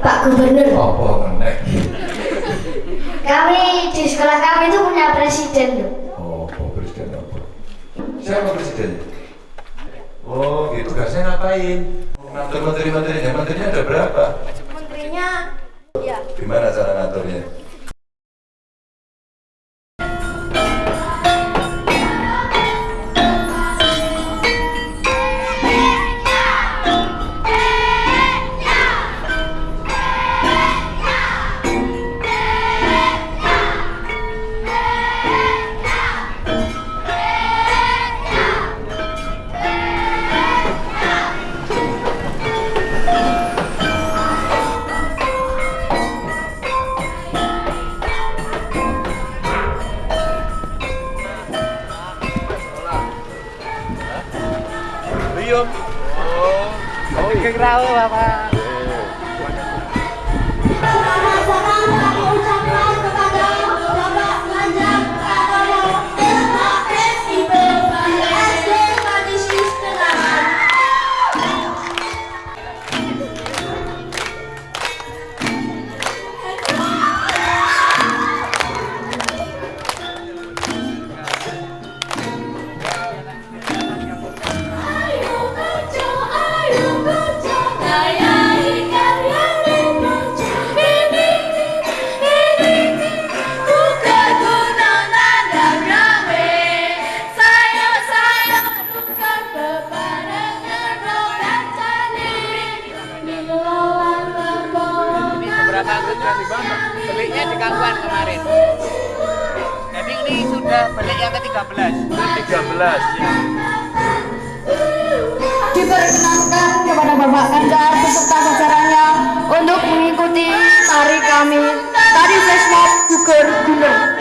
Pak Gubernur. Apa meneh? Kami di sekolah kami itu punya presiden loh. Oh, apa presiden apa? Siapa presidennya? Oh, gitu tugasnya ngapain? Ngatur menteri-menterinya, menterinya ada berapa? Menterinya ya Gimana cara ngaturnya? Oh. Oh, iki krawo, 13. 13 ya. Diperkenankan kepada Bapak Kandar beserta acaranya untuk mengikuti tari kami, tari flash mob Gugur Gunung.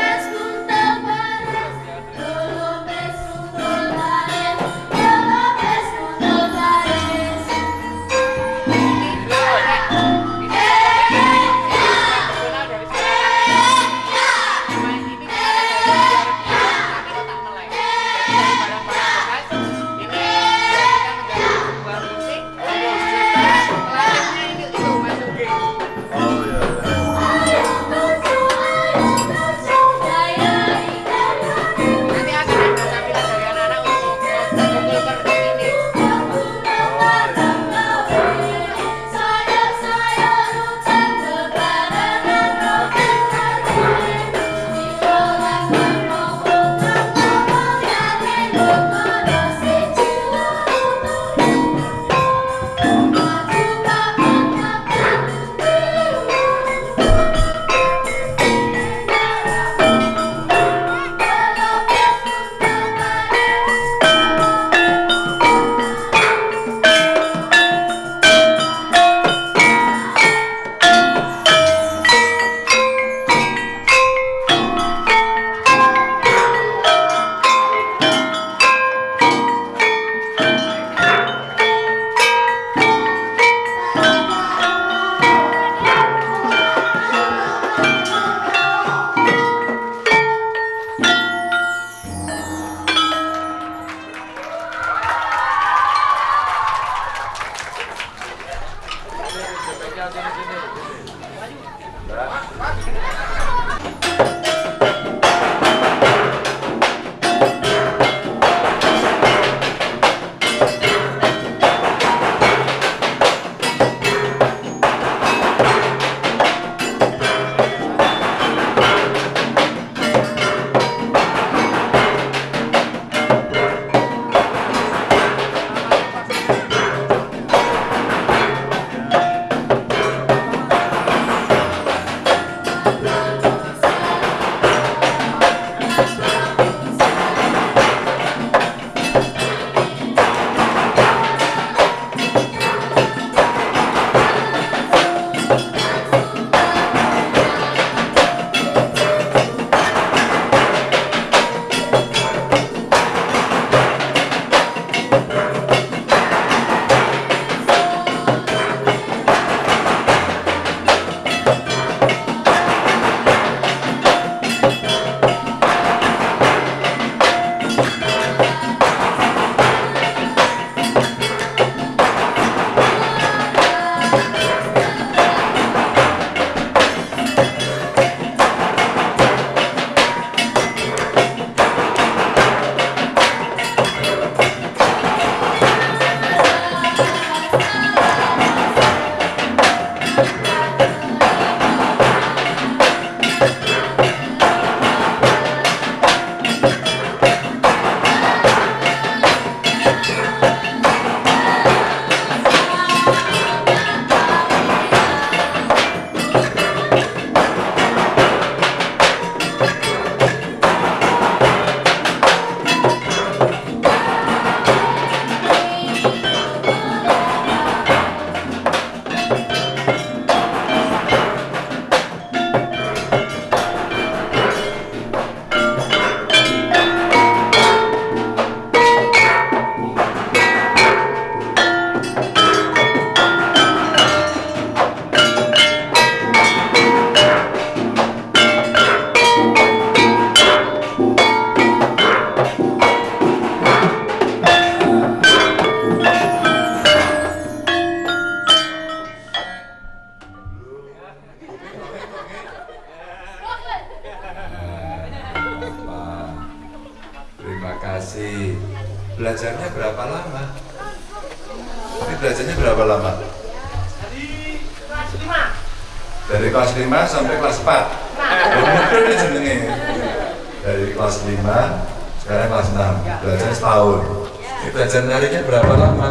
Dari kelas 5 sekarang kelas 6. Belajar setahun. Ini belajar narinya berapa lama?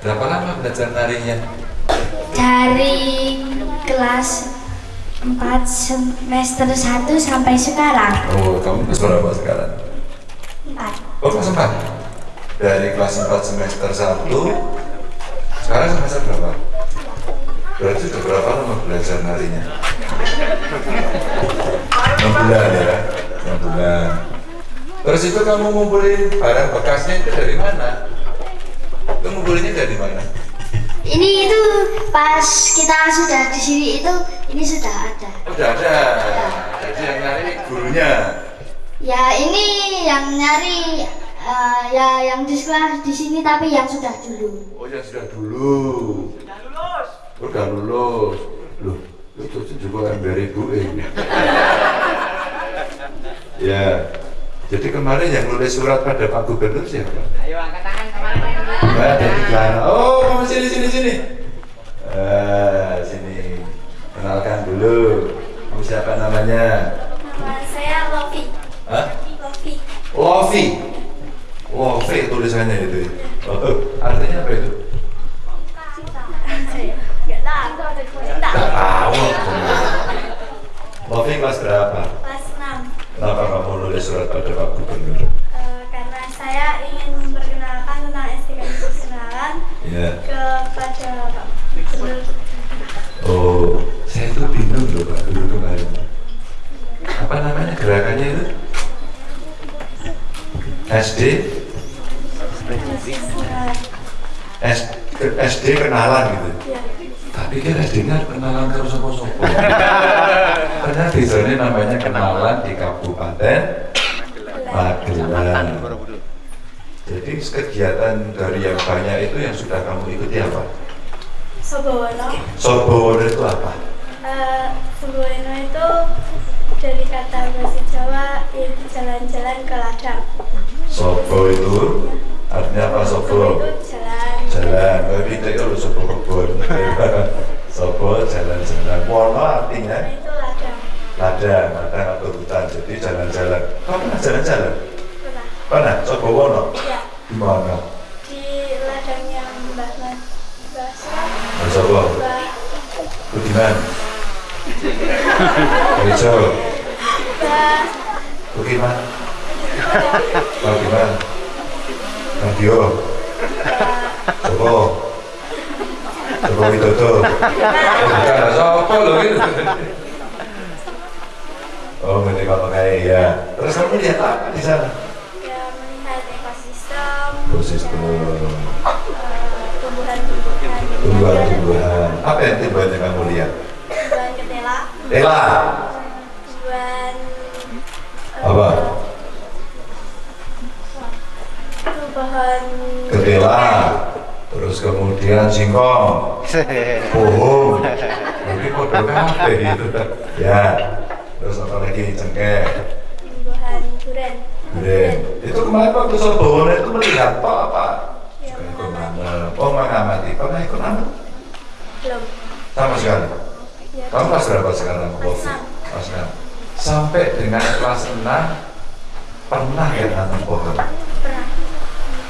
Berapa lama belajar narinya? Dari kelas 4 semester 1 sampai sekarang. Oh, kamu kelas berapa sekarang? 4. Oh, kelas 4? Dari kelas 4 semester 1 Sekarang semester berapa? Berarti sudah berapa lama belajar narinya? 6 bulan ya? 6 bulan Terus itu kamu ngumpulin barang bekasnya itu dari mana? Itu ngumpulinnya dari mana? Ini itu pas kita sudah di sini itu ini sudah ada. Udah ada Jadi yang nyari gurunya Ya ini yang nyari eh, ya yang di sekolah di sini tapi yang sudah dulu. Oh yang sudah dulu Sudah lulus Udah lulus Loh, itu juga ember ibu ini Ya Jadi kemarin yang nulis surat pada Pak Gubernur siapa? Ayo angkat tangan? Mbak ada di Kelana. Oh, kamu sini sini sini. Eh, sini. Kenalkan dulu. Kamu siapa namanya? Nama saya Lofi. Hah? Lofi. Lofi. Lofi tulisannya itu. Oh, artinya apa itu? Tak tahu. Lofi kelas berapa? Kelas 6. Kenapa kamu nulis surat pada Pak Gubernur? Eh, karena saya ingin memperkenalkan tentang STK Kesenangan Ya. kepada Pak Gubernur. Oh, saya tuh bingung loh Pak dulu kemarin. Apa namanya gerakannya itu? SD SD kenalan gitu. Ya. Tapi kan SD-nya kenalan terus sopo-sopo. Karena di sana namanya kenalan di Kabupaten Magelang. Jadi kegiatan dari yang banyak itu yang sudah kamu ikuti apa? Sobowono. Sobowono itu apa? Eh, Sobowono itu dari kata bahasa Jawa yaitu jalan-jalan ke ladang. Sobo itu artinya apa Sobo sobo? itu jalan. Jalan, tapi kita itu sobo kebun. sobo jalan-jalan. Wono artinya Itu ladang. ladang, atau hutan. Jadi jalan-jalan. Kamu pernah jalan-jalan? Pernah. Pernah? Sobo Wono? Ya. Di mana? Di ladang yang Mbah Mas Mbah Sobo. Mbah Budiman. Hijau. Mbah Budiman. Budiman. Radio. Sobo. Sobo Widodo. Bukan, sopo loh itu. Oh, kalau kayak ya. Terus kamu lihat apa di sana? ya melihat ekosistem, Ekosistem. eh, tumbuhan-tumbuhan, Tumbuhan-tumbuhan. Apa yang tumbuhan yang kamu lihat? tumbuhan ketela, Ela. tumbuhan eh, Apa? tumbuhan Ketela. Terus kemudian singkong. Bohong. Nanti kode kafe gitu. Ya. Terus apa lagi cengkeh. tumbuhan duren. Duren. Itu kemarin waktu Sobowono itu melihat toh apa? Ya, Ikut mengamati. nanam. Oh mengamati. Pernah ikut nanam? Belum. Sama sekali. Ya, Kamu kelas berapa sekarang? Kelas enam. Kelas 6. Sampai dengan kelas 6 pernah ya nanam pohon? pernah.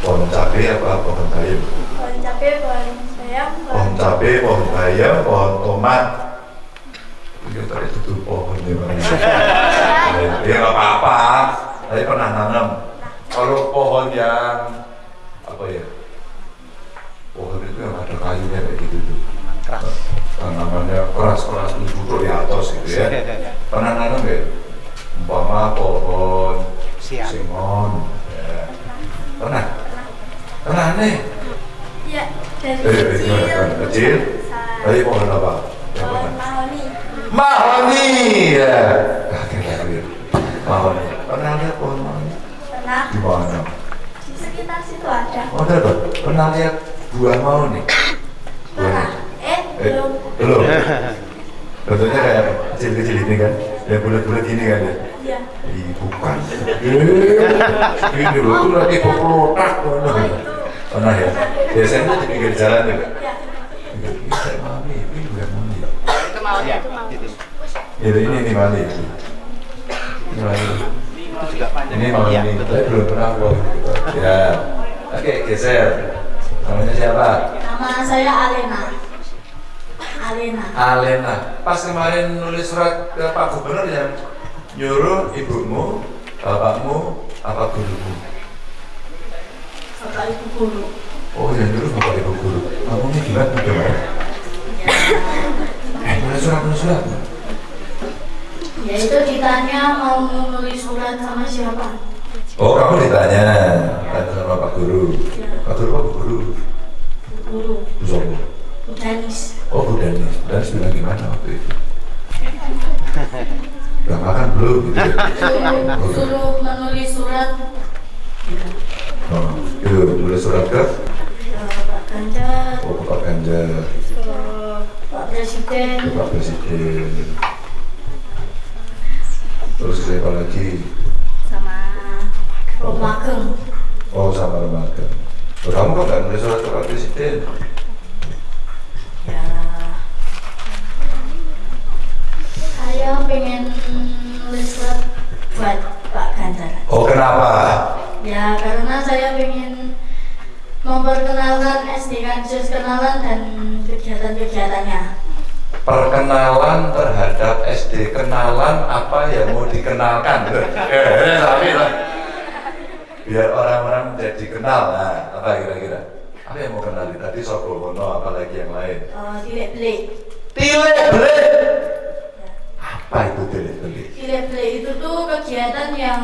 Pohon cabai apa pohon bayam? Pohon cabai, pohon sayam, Pohon cabai, pohon bayam, pohon tomat. Iya tadi itu tuh pohon ya Bang. Ya nggak apa-apa. Tapi pernah nanam. Kalau pohon yang apa ya? Pohon itu yang ada kayunya kayak gitu tuh. Tanamannya keras-keras itu duduk di atas gitu ya. Pernah nanam nggak? Umpama pohon Siap. simon. Ya. Pernah? Pernah nih? Ya, dari kecil. Kecil? Tadi pohon apa? Yang Pohon mahoni. Mahoni ya. Kaget kaget. Mahoni. Pernah lihat pohon mahoni? Pernah. Di mana? Di sekitar situ ada. Oh, ada Pak? Pernah lihat buah mahoni? Pernah. Eh, Eh, belum. belum. Bentuknya kayak? Kecil-kecil ini kan? Yang bulat-bulat ini kan ya? Iya. Ih, bukan. Eh, ini loh, itu lagi pelotak. Pernah ya? Biasanya di pinggir jalan juga. Ini mami, ini bukan mami. Itu mau ya. Gitu. Ini ini ini mami. Ini mami. Itu juga panjang. Ini mami. Iya, Saya belum pernah kok. Ya. Oke, geser. Namanya siapa? Nama saya Alena. Alena. Alena. Pas kemarin nulis surat ke Pak Gubernur yang nyuruh ibumu, bapakmu, apa gurumu? Bapak Ibu guru. Oh, yang nyuruh bapak ibu guru. Kamu ini gimana gimana? Eh, nulis surat. Ya itu ditanya mau nulis surat sama siapa? Oh, kamu ditanya, tanya sama Pak Guru. Pak Guru, Pak Guru. Bu guru. Bu Danis. Oh, Bu Danis. Bu Danis bilang gimana waktu itu? Udah makan belum? Gitu. ya? Suruh, suruh menulis surat Oh, itu nulis surat ke? Pak Ganjar, Oh, Pak Ganjar, Presiden, ke Pak Presiden. Terus siapa lagi? sama Romageng. Oh, sama lembaga. Oh, kamu kok nggak nulis surat ke Pak Presiden? Ya, saya pengen nulis surat buat Pak Ganjar. Oh, kenapa? Ya, karena saya pengen memperkenalkan SD Kanjus kenalan dan kegiatan-kegiatannya. Perkenalan terhadap SD kenalan apa yang mau dikenalkan? Eh, tapi lah. Biar orang-orang jadi kenal. Nah, apa kira-kira? Apa yang mau kenali tadi Sopo Hono, apalagi yang lain? Uh, Belik. Tilek belik. Apa itu tilek belik? Itu tuh kegiatan yang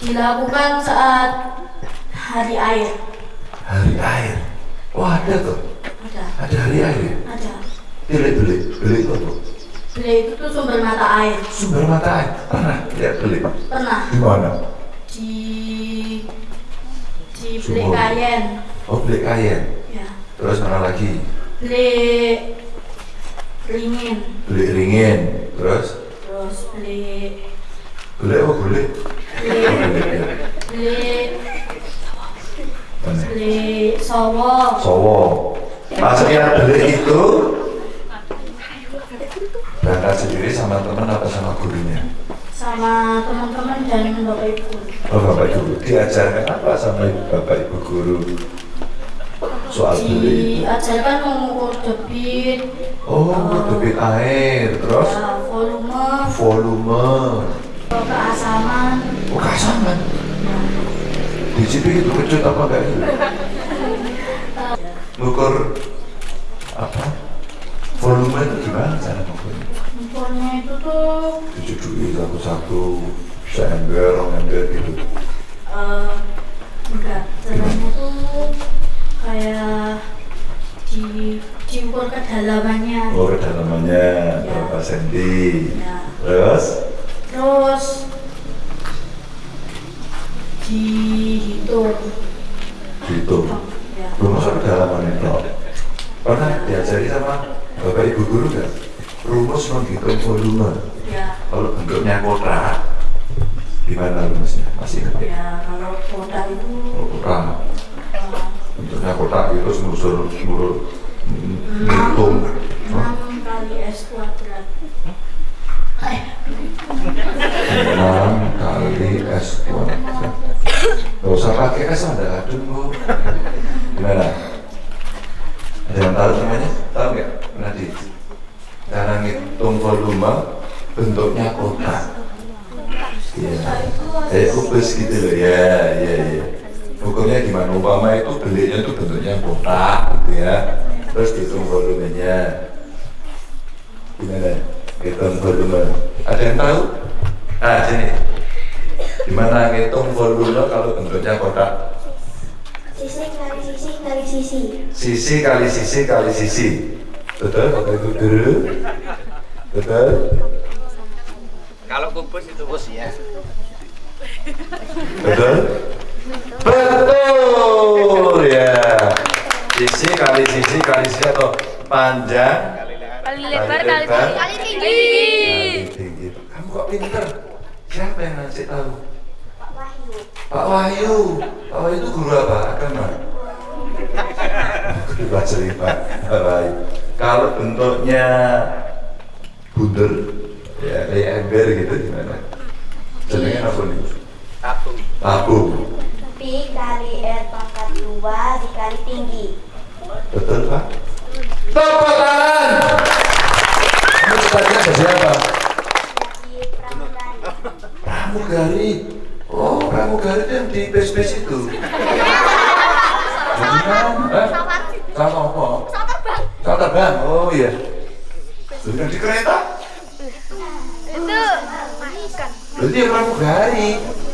dilakukan saat hari air. Hari air. Wah ada tuh. Ada, Ada hari air. ya? Tilek belik. Itu apa? Belik itu tuh sumber mata air. Sumber mata air. Pernah lihat belik? Pernah Di mana? di di Belik. Kayen. Oh belik kayen. Ya. Terus mana lagi? Belik Ringin. Belik ringin. Terus Terus belik belik oh belik. belik Oh, belik, Sowo. Sowo. Lihat belik itu berangkat sendiri sama teman apa sama gurunya? sama teman-teman dan bapak ibu Oh bapak ibu diajarkan apa sama ibu bapak ibu guru soal itu? diajarkan mengukur debit Oh debit air terus ya, volume volume. keasaman Oh kasaman. Di situ itu kecut apa enggak itu? Ngukur apa? Volume itu gimana cara ngukurnya? Ukurnya itu tuh Dicucuki satu-satu, seember, rong ember gitu. eh, enggak caranya tuh kayak di diukur kedalamannya Oh kedalamannya berapa senti? ya. Terus? terus dihitung Gitu. ya. Belum masuk kedalaman itu. Pernah diajari sama bapak ibu guru nggak? Rumus menghitung volume. ya Kalau bentuknya kotak, gimana rumusnya? Masih ingat ya? ya kalau kota itu Kalau kotak, eh, bentuknya kotak itu selusur seluruh ngitung. enam kali s kuadrat eh 6 kali S kuadrat. Gak usah pakai S, ada kok. Gimana? Ada yang tahu namanya? Tahu nggak? Nadi. Cara ngitung volume bentuknya kotak. Iya. Kayak kubus gitu loh. Ya, ya, ya. Ukurnya gimana? Umpama itu beliknya itu bentuknya kotak gitu ya. Terus dihitung volumenya. Gimana? Hitung volume. Ada yang tahu? Ah, sini. Gimana ngitung volume kalau bentuknya kotak? sisi kali sisi kali sisi Sisi kali sisi kali sisi. Betul? Ibu guru? Betul? Kalau kubus itu bus ya. Betul? Betul ya. Sisi kali sisi kali sisi atau panjang Kali lebar, lebar, kali kali tinggi. tinggi. kali tinggi. Kamu kok pinter? Siapa yang ngasih tahu? Pak Wahyu. Pak Wahyu. Pak Wahyu itu guru apa? Agama. Pak Pak Wahyu. Kalau bentuknya bunder, ya kayak ember gitu gimana? Jenengnya apa nih? Tabung. Tabung. Pi kali R pangkat 2 dikali tinggi. Betul Pak? Tepuk tangan. Kamu cita-cita jadi apa? Jadi pramugari. Pramugari. Oh, pramugari itu yang di base-base itu. Jadi kan? Eh? Sama apa? Pesawat terbang. Oh iya. Jadi kan di kereta? Itu ikan. Berarti ya pramugari.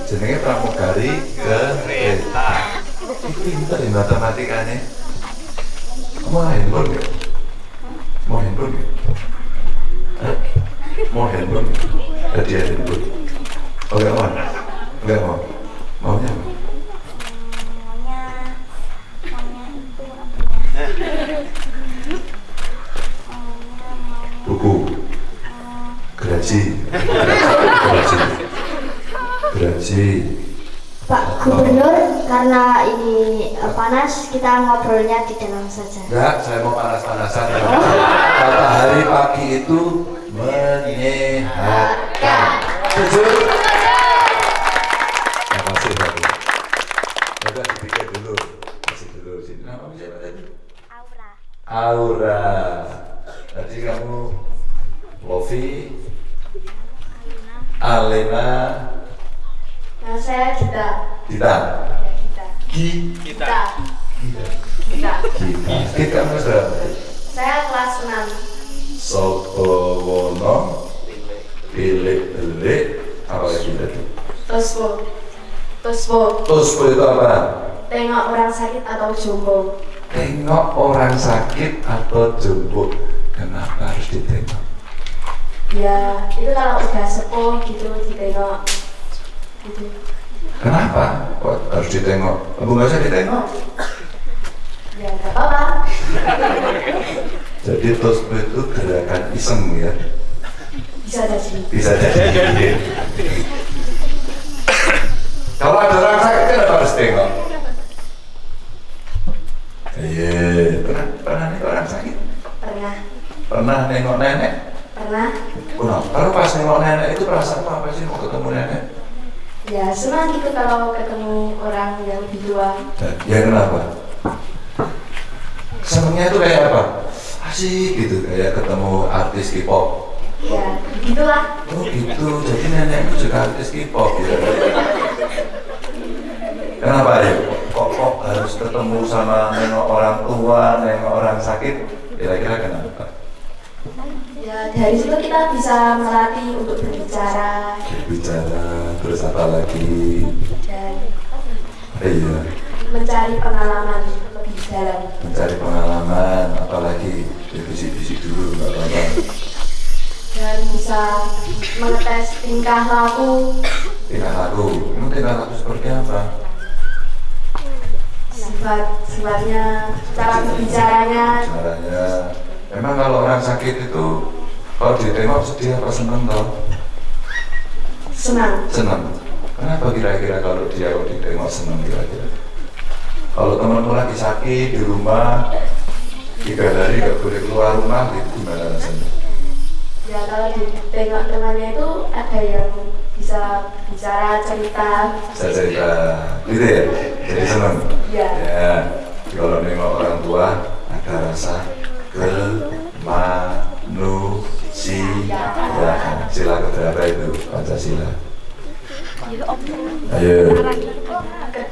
Jenenge pramugari kereta. Pinter ya matematikanya. Mau handphone ya? Mau handphone ya? Mau handphone? Hadiah handphone? Oh enggak mau? Enggak mau? Maunya apa? Maunya maunya itu apa Maunya mau Buku. Gerasi. Gerasi. Gerasi. Pak Gubernur, karena ini eh, panas, kita ngobrolnya di dalam saja. Enggak, saya mau panas-panasan. Kata hari pagi itu menyehatkan. Setuju? Terima kasih, Pak. Udah dipikir dulu. Masih dulu sini. Nama siapa tadi? aura. Aura. Tadi kamu Lofi, Alena, Nah, saya Gita. Gita. Gi, Kita. Gita, Gita. Gita kamu sudah Saya kelas 6. Sopo wono pilih apa lagi tadi? Tospo. Tospo. Tospo itu apa? Tengok orang sakit atau jompo. Tengok orang sakit atau jemput. Kenapa harus ditengok? Ya, itu kalau udah sepuh gitu ditengok. Gitu. Kenapa? Kok harus ditengok? Nggak usah ditengok. Ya, nggak apa-apa. Jadi tospo itu gerakan iseng ya. Bisa jadi. Bisa jadi. Kalau ada orang sakit kan harus tengok. Iya, pernah pernah nih orang sakit? Pernah. Pernah nengok nenek? Pernah. Pernah. Kalau pas nengok nenek itu perasaan apa sih mau ketemu nenek? Ya, senang gitu kalau ketemu orang yang lebih tua. Ya kenapa? Senangnya itu kayak apa? Asik gitu, kayak ketemu artis K-pop. Ya, gitulah. Oh gitu, jadi nenek itu juga artis K-pop gitu. Kenapa ya? Kok, kok harus ketemu sama nengok orang tua, nengok orang sakit? Kira-kira kenapa? Ya, dari situ kita bisa melatih untuk berbicara Berbicara, terus apa lagi? dan iya, mencari pengalaman dalam. mencari pengalaman, apalagi bisik-bisik dulu, nggak apa-apa. dan bisa mengetes tingkah laku Tingkah laku, emang tingkah laku seperti apa? sifat sifatnya cara berbicaranya Caranya, memang kalau orang sakit itu kalau ditengok sedih apa seneng tau? senang Seneng. Kenapa kira-kira kalau dia kalau ditengok seneng kira-kira? Kalau temanmu lagi sakit di rumah tiga hari gak boleh keluar rumah gitu gimana rasanya? ya kalau ditengok temannya itu ada yang bisa bicara cerita Saya cerita, gitu ya? Jadi seneng. ya Ya, kalau nengok orang tua ada rasa kemanusiaan. Sila keberapa itu Pancasila? Ayo,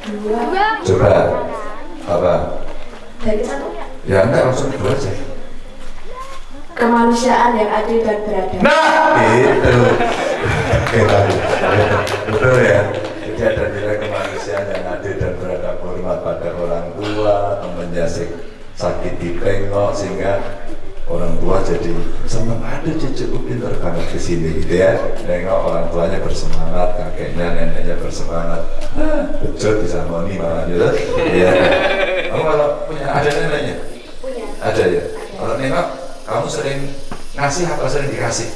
kedua. Coba. Apa? Ya enggak langsung kedua aja. kemanusiaan yang adil dan beradab. Nah, itu. Kita betul ya. Jadi ada nilai kemanusiaan yang adil dan beradab. Hormat pada orang tua, temannya sik- sakit ditengok sehingga orang tua jadi senang ada cucuku pintar banget ke sini gitu ya. Nengok orang tuanya bersemangat kakeknya neneknya bersemangat betul bisa moni malah gitu iya kamu kalau punya ada neneknya punya ada ya kalau nengok kamu sering ngasih apa sering dikasih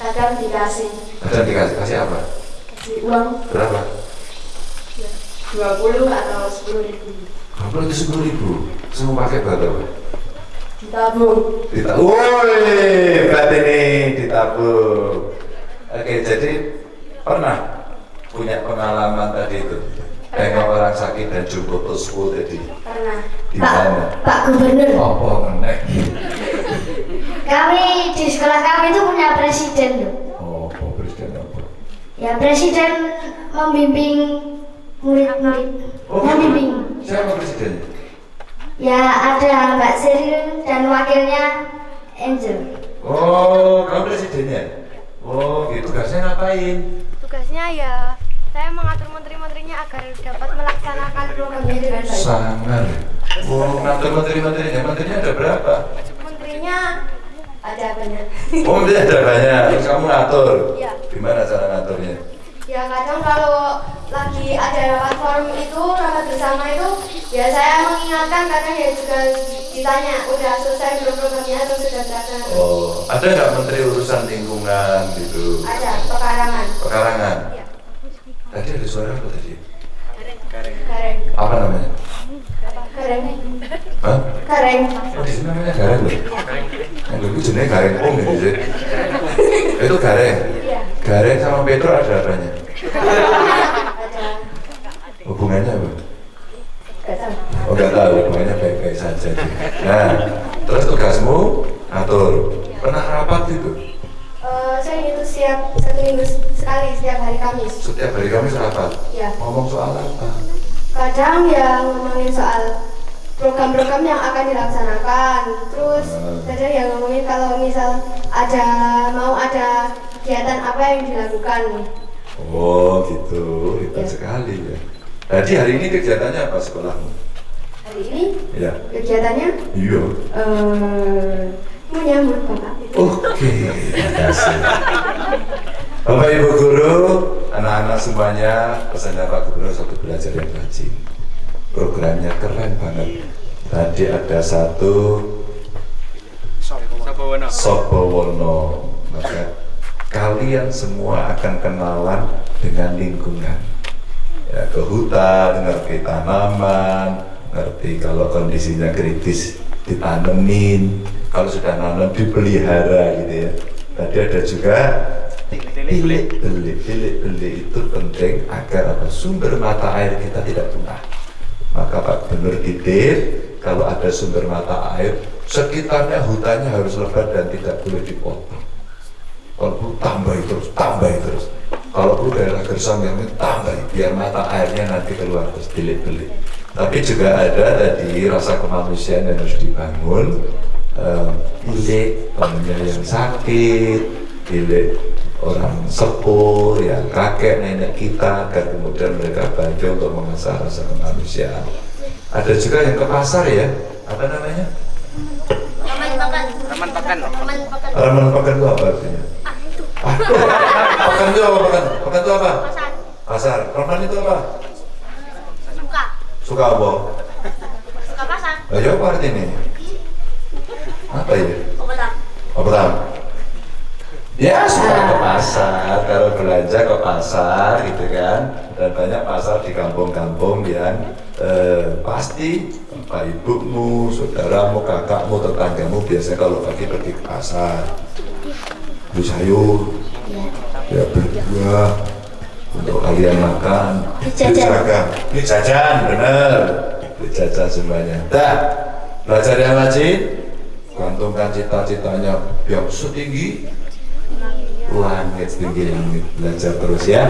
kadang dikasih Kadang dikasih kasih apa? kasih uang Berapa? 20 atau 10 ribu Berapa itu sepuluh ribu? Semua pakai buat apa? ditabung Ditabung. Woi, berarti nih ditabung. Oke, jadi pernah punya pengalaman tadi itu? Tengok orang sakit dan jemput usku tadi. pernah Di Pak, mana? Pak Gubernur. Apa ngenek? Kami di sekolah kami itu punya presiden loh. Oh, presiden apa? Ya presiden membimbing murid-murid. Oh, Membimbing. siapa presidennya? Ya ada Mbak Seril dan wakilnya Angel. Oh, kamu presidennya? Oh, gitu. Tugasnya ngapain? Tugasnya ya saya mengatur menteri-menterinya agar dapat melaksanakan programnya dengan baik. Sangar. Oh, ngatur menteri-menterinya. Menterinya ada berapa? Menterinya ada banyak. Oh, menteri ada banyak. Terus kamu ngatur? Iya. Gimana cara ngaturnya? Ya kadang kalau lagi ada platform itu rapat bersama itu ya saya mengingatkan kadang ya juga ditanya udah selesai belum programnya atau sudah terlaksana. Oh, ada nggak menteri urusan lingkungan gitu? Ada pekarangan. Pekarangan. Iya. Tadi ada suara apa tadi? Gareng. Apa namanya? Gareng. Hah? Gareng. Oh, di sini namanya gareng loh. Yang dulu jenisnya gareng om sih. Itu gareng. Gareng sama Petro ada apanya? Hubungannya apa? Oh nggak tahu, hubungannya baik-baik saja. sih. Nah, terus tugasmu atur. Pernah rapat itu? Eh, saya itu siap satu minggu sekali setiap hari Kamis. Setiap hari kami rapat. Ya. Ngomong soal apa? kadang ya ngomongin soal program-program yang akan dilaksanakan terus Hmm. kadang ya ngomongin kalau misal ada mau ada kegiatan apa yang dilakukan Oh gitu, hebat Ya. sekali ya. Jadi hari ini kegiatannya apa sekolahmu? hari ini Ya. kegiatannya Iya. eh menyambut bapak Oke, terima kasih. Bapak Ibu Guru, anak-anak semuanya, pesannya Pak Gubernur satu belajar yang rajin. Programnya keren banget. Tadi ada satu Sobowono. Sobowono. Maka kalian semua akan kenalan dengan lingkungan. Ya, ke hutan, ngerti tanaman, ngerti kalau kondisinya kritis ditanemin, kalau sudah nanam dipelihara gitu ya. Tadi ada juga bilik belik bilik belik itu penting agar apa sumber mata air kita tidak punah. Maka Pak Gubernur titip kalau ada sumber mata air sekitarnya hutannya harus lebat dan tidak boleh dipotong. Kalau perlu tambahi terus, tambahi terus. Kalau perlu daerah gersang yang ini tambahi biar mata airnya nanti keluar terus bilik-bilik. Tapi juga ada tadi rasa kemanusiaan yang harus dibangun. Eh, bilik temennya yang sakit, bilik orang sepuh, yang kakek nenek kita, agar kemudian mereka bantu untuk mengasah rasa kemanusiaan. Ada juga yang ke pasar ya, apa namanya? Taman pekan. taman makan Halaman pekan itu apa? Pekan itu apa pekan? Pekan itu apa? pasar Pasar. Roman itu apa? suka Suka apa? suka pasar Lah ya apa artinya? Apa ya? tahu? Ya suka ke pasar, kalau belanja ke pasar gitu kan Dan banyak pasar di kampung-kampung yang eh, pasti Bapak ibumu, saudaramu, kakakmu, tetanggamu biasanya kalau pagi pergi ke pasar Beli sayur, ya beli buah untuk kalian makan. Beli jajan. Beli seragam. Beli jajan, bener. Beli jajan semuanya. Dah, belajar yang rajin Gantungkan cita-citanya yang setinggi. Langit setinggi langit. Belajar terus ya.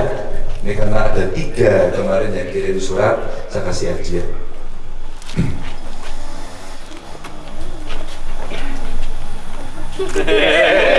Ini karena ada tiga kemarin yang kirim surat Saya kasih hadiah dipakai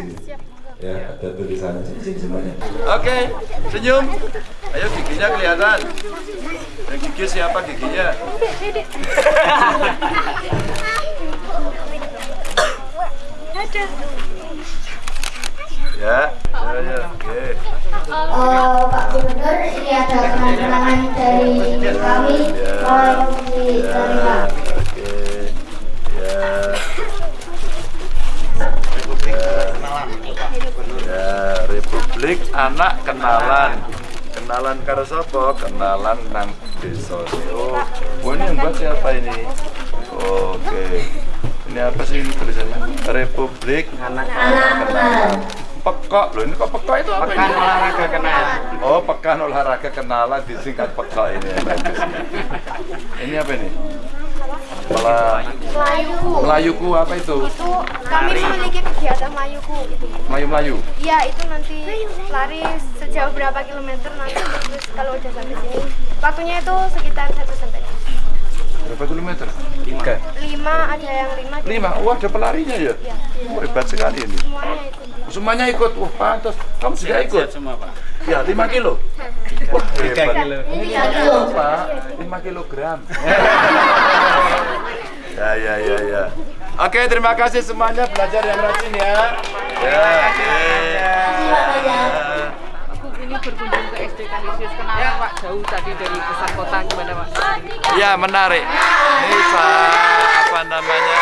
kayaknya bagus ini. Ya, ada tulisannya. Sini, sini semuanya. Oke, senyum. Ayo giginya kelihatan. Yang gigi siapa giginya? Ya, ya, ya. Oke. Eh, Pak Gubernur, ini ada kenangan dari kami. Mohon diterima. Oke. Ya. Republik Anak Kenalan. Kenalan karo sapa? Kenalan nang desa. Oh, oh, ini yang buat siapa ini? Oke. Ini apa sih ini tulisannya? Republik Anak Kenalan. Pekok loh, ini kok pekok itu apa Pekan ini? olahraga kenalan. Oh, pekan olahraga kenalan disingkat pekok ini. Ini apa ini? Malah Melayuku. Melayuku apa itu? Itu kami memiliki kegiatan Melayuku. Melayu-melayu. Iya, itu nanti lari sejauh berapa kilometer nanti terus kalau udah sampai sini. Waktunya itu sekitar 1 sampai Berapa kilometer? Tiga. 5 ada yang 5 Lima. Wah, ada pelarinya ya? Iya. Oh, hebat sekali ini. semuanya ikut. Semuanya ikut. Wah, pantas. Kamu juga ikut? semua pak. Ya, lima kilo. Wah, hebat. kilo. Ini tiga kilo. Pak, lima kilogram. ya, ya, ya, ya. Oke, terima kasih semuanya belajar yang rajin ya. Ya, oke. Ya. Aku ini berkunjung Kanisius. Kenapa Pak jauh tadi dari pusat kota gimana Pak? Ya menarik. Ini saya apa namanya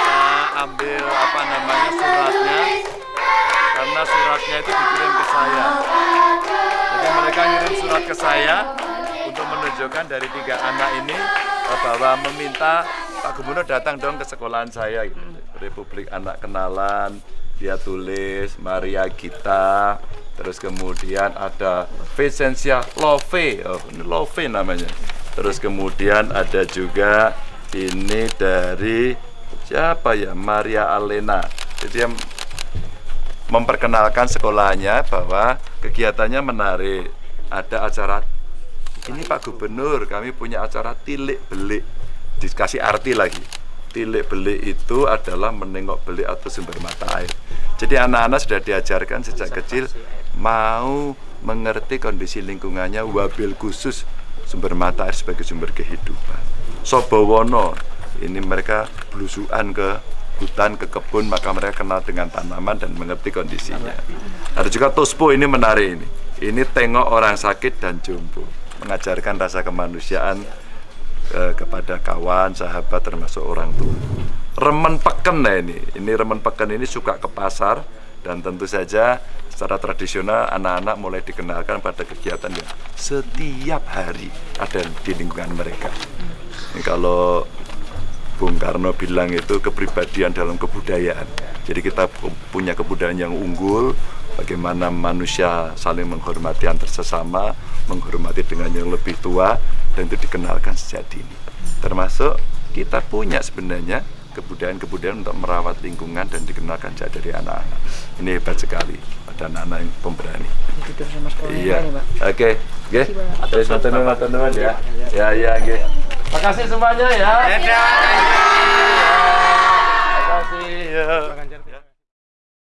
saya ambil apa namanya suratnya karena suratnya itu dikirim ke saya. Jadi mereka ngirim surat ke saya untuk menunjukkan dari tiga anak ini bahwa meminta Pak Gubernur datang dong ke sekolahan saya. gitu. Republik Anak Kenalan. Dia tulis Maria Gita, terus kemudian ada Vincentia Love, oh, ini Love namanya. Terus kemudian ada juga ini dari siapa ya Maria Alena. Jadi yang memperkenalkan sekolahnya bahwa kegiatannya menarik. Ada acara ini Pak Gubernur, kami punya acara tilik belik. Dikasih arti lagi. Tilik belik itu adalah menengok belik atau sumber mata air. Jadi anak-anak sudah diajarkan sejak kecil mau mengerti kondisi lingkungannya wabil khusus sumber mata air sebagai sumber kehidupan. Sobowono, ini mereka belusuan ke hutan, ke kebun, maka mereka kenal dengan tanaman dan mengerti kondisinya. Ada juga Tospo ini menarik ini. Ini tengok orang sakit dan jompo, mengajarkan rasa kemanusiaan eh, kepada kawan, sahabat, termasuk orang tua. Remen peken nah ini, ini remen peken ini suka ke pasar dan tentu saja secara tradisional anak-anak mulai dikenalkan pada kegiatan yang setiap hari ada di lingkungan mereka. Ini kalau Bung Karno bilang itu kepribadian dalam kebudayaan. Jadi kita pu- punya kebudayaan yang unggul, bagaimana manusia saling menghormati antar sesama, menghormati dengan yang lebih tua, dan itu dikenalkan sejak dini. Termasuk kita punya sebenarnya kebudayaan-kebudayaan untuk merawat lingkungan dan dikenalkan sejak dari anak-anak. Ini hebat sekali, ada anak-anak yang pemberani. Iya. Oke, oke. Terus nuwun ya. Ya, ya, oke. Makasih semuanya ya. Dadah. Makasih. Ya. Pak Ganjar.